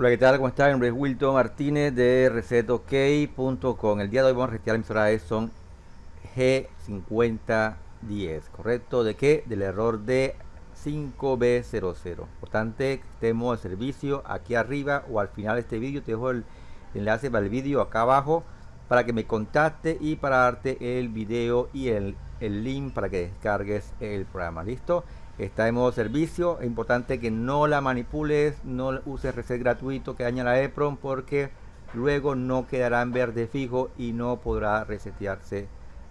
Hola, ¿qué tal? ¿Cómo están? Mi nombre es Wilton Martínez de resetok.com. El día de hoy vamos a retirar la emisora Edson G5010, ¿correcto? ¿De qué? Del error de 5B00. Importante que estemos de servicio aquí arriba o al final de este vídeo. Te dejo el enlace para el vídeo acá abajo para que me contacte y para darte el video y el link para que descargues el programa. ¿Listo? Está en modo servicio. Es importante que no la manipules no uses reset gratuito que daña la EPROM porque luego no quedará en verde fijo y no podrá resetearse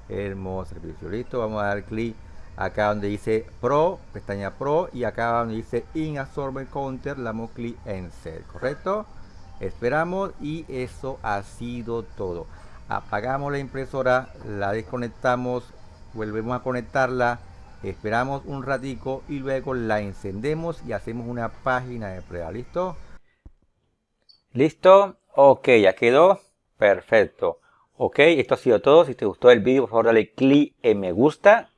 el modo servicio. Listo vamos a dar clic acá donde dice pro pestaña pro y acá donde dice in absorber counter le damos clic en set correcto esperamos y eso ha sido todo. Apagamos la impresora la desconectamos volvemos a conectarla esperamos un ratico y luego la encendemos y hacemos una página de prueba. Listo listo ok ya quedó. Perfecto. Ok esto ha sido todo. Si te gustó el vídeo por favor dale clic en me gusta.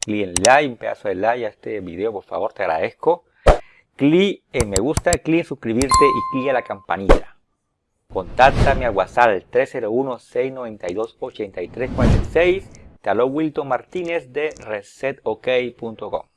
Clic en like un pedazo de like a este video por favor te agradezco. Clic en me gusta clic en suscribirte y clic a la campanilla Contáctame al WhatsApp 301-692-8346 te Wilton Martínez de resetok.com.